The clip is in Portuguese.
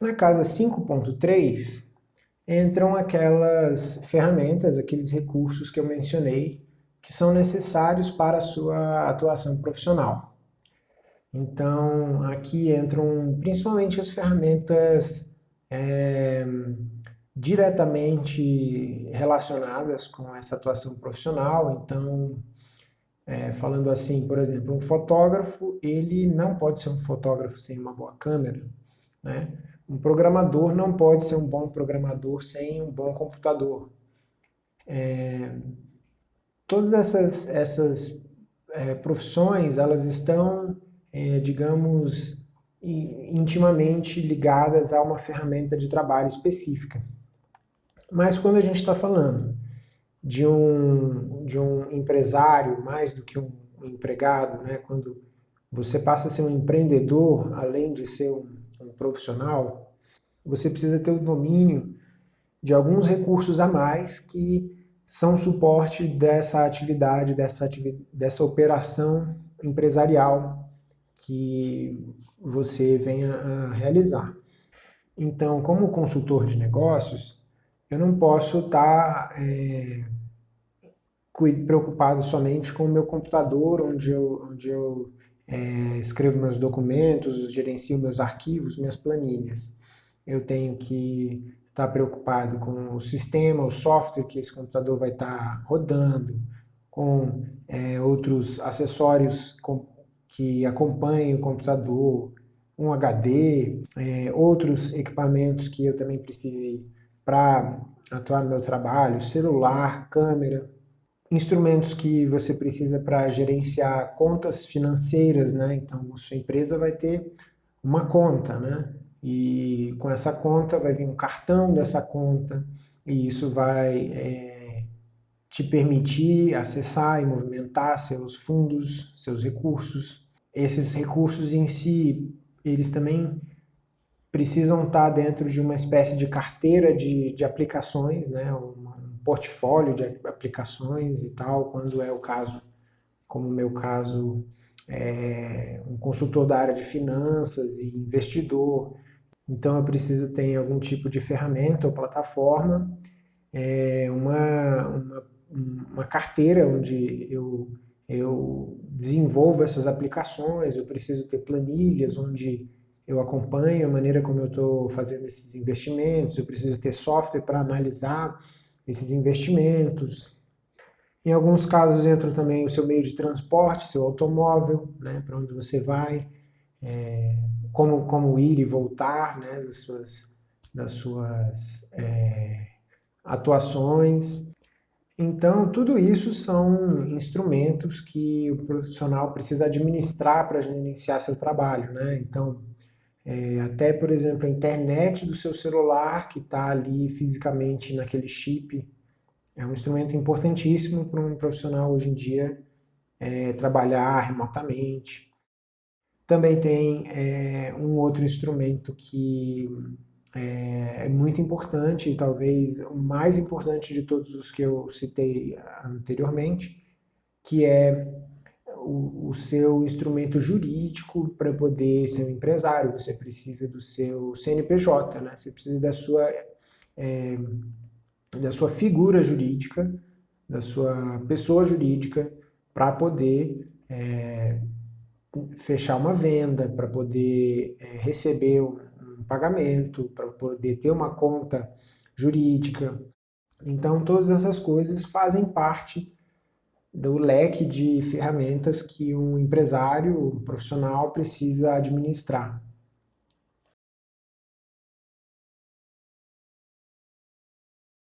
Na casa 5.3 entram aquelas ferramentas, aqueles recursos que eu mencionei, que são necessários para a sua atuação profissional. Então, aqui entram principalmente as ferramentas é, diretamente relacionadas com essa atuação profissional. Então, é, falando assim, por exemplo, um fotógrafo, ele não pode ser um fotógrafo sem uma boa câmera, né? Um programador não pode ser um bom programador sem um bom computador. É, todas essas, essas é, profissões, elas estão, é, digamos, intimamente ligadas a uma ferramenta de trabalho específica. Mas quando a gente está falando de um, de um empresário mais do que um empregado, né, quando você passa a ser um empreendedor, além de ser um, um profissional, você precisa ter o domínio de alguns recursos a mais que são suporte dessa atividade, dessa, atividade, dessa operação empresarial que você venha a realizar. Então, como consultor de negócios, eu não posso estar é, preocupado somente com o meu computador, onde eu, onde eu é, escrevo meus documentos, gerencio meus arquivos, minhas planilhas. Eu tenho que estar preocupado com o sistema, o software que esse computador vai estar rodando, com é, outros acessórios com, que acompanhem o computador, um HD, é, outros equipamentos que eu também precise para atuar no meu trabalho, celular, câmera, instrumentos que você precisa para gerenciar contas financeiras, né? Então, sua empresa vai ter uma conta, né? E com essa conta vai vir um cartão dessa conta e isso vai é, te permitir acessar e movimentar seus fundos, seus recursos. Esses recursos em si, eles também precisam estar dentro de uma espécie de carteira de, de aplicações, né? Portfólio de aplicações e tal, quando é o caso, como o meu caso, é um consultor da área de finanças e investidor. Então eu preciso ter algum tipo de ferramenta ou plataforma, é, uma, uma, uma carteira onde eu, eu desenvolvo essas aplicações, eu preciso ter planilhas onde eu acompanho a maneira como eu estou fazendo esses investimentos, eu preciso ter software para analisar esses investimentos. Em alguns casos entra também o seu meio de transporte, seu automóvel, né, para onde você vai, é, como, como ir e voltar né, das suas, das suas é, atuações. Então, tudo isso são instrumentos que o profissional precisa administrar para gerenciar seu trabalho. Né? Então, é, até, por exemplo, a internet do seu celular, que está ali fisicamente naquele chip, é um instrumento importantíssimo para um profissional hoje em dia é, trabalhar remotamente. Também tem é, um outro instrumento que é, é muito importante, e talvez o mais importante de todos os que eu citei anteriormente, que é o, seu instrumento jurídico para poder ser um empresário, você precisa do seu CNPJ, né? você precisa da sua, é, da sua figura jurídica, da sua pessoa jurídica, para poder é, fechar uma venda, para poder é, receber um, um pagamento, para poder ter uma conta jurídica. Então, todas essas coisas fazem parte do leque de ferramentas que um empresário um profissional precisa administrar.